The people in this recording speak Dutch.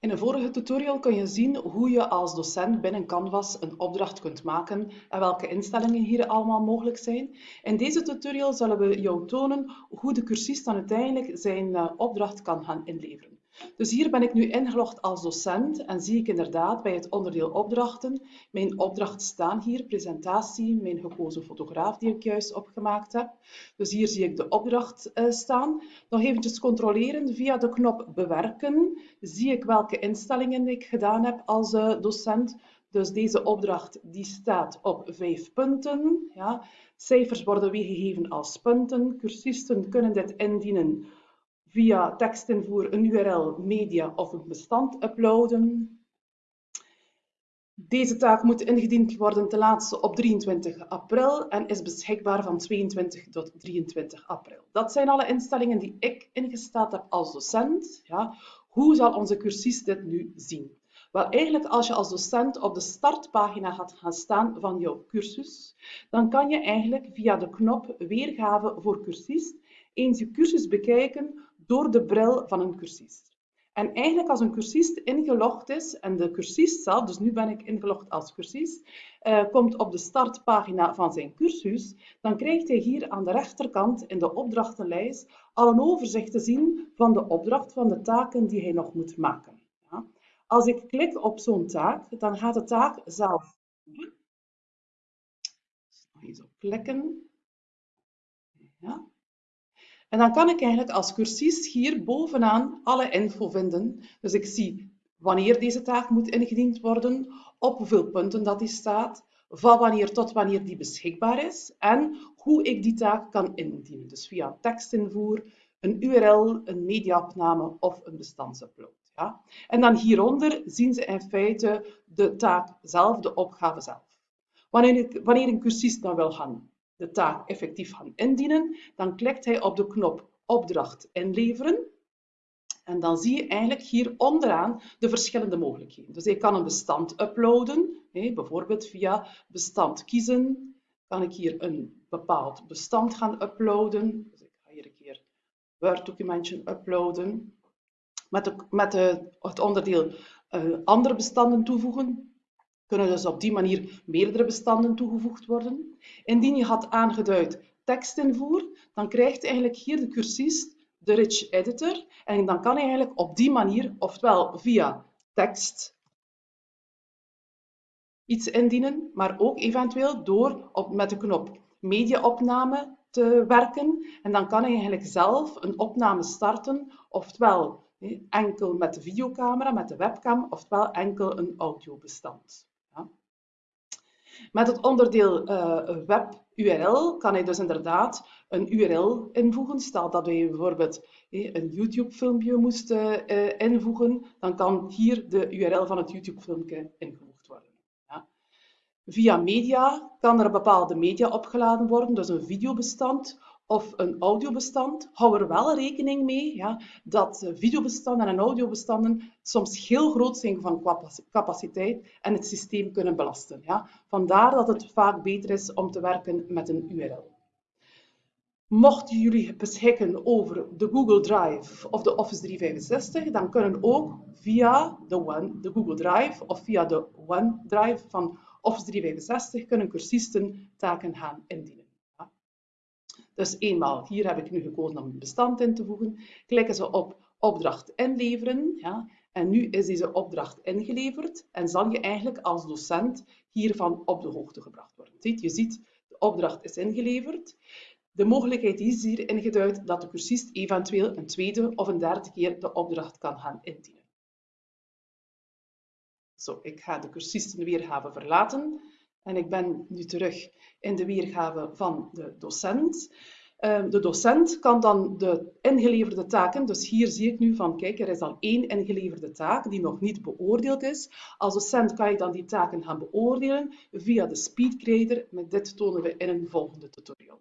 In een vorige tutorial kun je zien hoe je als docent binnen Canvas een opdracht kunt maken en welke instellingen hier allemaal mogelijk zijn. In deze tutorial zullen we jou tonen hoe de cursist dan uiteindelijk zijn eh, opdracht kan gaan inleveren. Dus hier ben ik nu ingelogd als docent en zie ik inderdaad bij het onderdeel opdrachten mijn opdracht staan hier, presentatie, mijn gekozen fotograaf die ik juist opgemaakt heb. Dus hier zie ik de opdracht uh, staan. Nog eventjes controleren via de knop bewerken zie ik welke instellingen ik gedaan heb als uh, docent. Dus deze opdracht die staat op vijf punten. Ja. Cijfers worden weergegeven als punten. Cursisten kunnen dit indienen via tekstinvoer, een URL, media of een bestand uploaden. Deze taak moet ingediend worden ten laatste op 23 april en is beschikbaar van 22 tot 23 april. Dat zijn alle instellingen die ik ingesteld heb als docent. Ja. Hoe zal onze cursist dit nu zien? Wel, eigenlijk als je als docent op de startpagina gaat gaan staan van jouw cursus, dan kan je eigenlijk via de knop Weergave voor cursist eens je cursus bekijken door de bril van een cursist. En eigenlijk als een cursist ingelogd is en de cursist zelf, dus nu ben ik ingelogd als cursist, uh, komt op de startpagina van zijn cursus, dan krijgt hij hier aan de rechterkant in de opdrachtenlijst al een overzicht te zien van de opdracht, van de taken die hij nog moet maken. Ja. Als ik klik op zo'n taak, dan gaat de taak zelf. Nog eens op klikken. Ja. En dan kan ik eigenlijk als cursist hier bovenaan alle info vinden. Dus ik zie wanneer deze taak moet ingediend worden, op hoeveel punten dat die staat, van wanneer tot wanneer die beschikbaar is en hoe ik die taak kan indienen. Dus via tekstinvoer, een URL, een mediaopname of een bestandsupload. Ja? En dan hieronder zien ze in feite de taak zelf, de opgave zelf. Wanneer, wanneer een cursist dan wil gaan de taak effectief gaan indienen, dan klikt hij op de knop opdracht inleveren. En dan zie je eigenlijk hier onderaan de verschillende mogelijkheden. Dus ik kan een bestand uploaden, bijvoorbeeld via bestand kiezen. Kan ik hier een bepaald bestand gaan uploaden. Dus ik ga hier een keer Word-documentje uploaden. Met, met de, het onderdeel uh, andere bestanden toevoegen kunnen dus op die manier meerdere bestanden toegevoegd worden. Indien je had aangeduid tekstinvoer, dan krijgt eigenlijk hier de cursist de rich editor en dan kan hij eigenlijk op die manier, ofwel via tekst iets indienen, maar ook eventueel door op, met de knop mediaopname te werken. En dan kan hij eigenlijk zelf een opname starten, oftewel enkel met de videocamera, met de webcam, oftewel enkel een audiobestand. Met het onderdeel uh, web URL kan hij dus inderdaad een URL invoegen. Stel dat wij bijvoorbeeld een YouTube-filmpje moesten uh, invoegen, dan kan hier de URL van het YouTube-filmpje ingevoegd worden. Ja. Via media kan er bepaalde media opgeladen worden, dus een videobestand of een audiobestand, hou er wel rekening mee ja, dat videobestanden en audiobestanden soms heel groot zijn van capaciteit en het systeem kunnen belasten. Ja. Vandaar dat het vaak beter is om te werken met een URL. Mochten jullie beschikken over de Google Drive of de Office 365, dan kunnen ook via de, One, de Google Drive of via de OneDrive van Office 365 kunnen cursisten taken gaan indienen. Dus eenmaal, hier heb ik nu gekozen om een bestand in te voegen. Klikken ze op opdracht inleveren. Ja, en nu is deze opdracht ingeleverd en zal je eigenlijk als docent hiervan op de hoogte gebracht worden. Je ziet, de opdracht is ingeleverd. De mogelijkheid is hier ingeduid dat de cursist eventueel een tweede of een derde keer de opdracht kan gaan indienen. Zo, ik ga de cursistenweergave verlaten. En ik ben nu terug in de weergave van de docent. Ehm, de docent kan dan de ingeleverde taken, dus hier zie ik nu van, kijk, er is al één ingeleverde taak die nog niet beoordeeld is. Als docent kan je dan die taken gaan beoordelen via de speedgrader. Met dit tonen we in een volgende tutorial.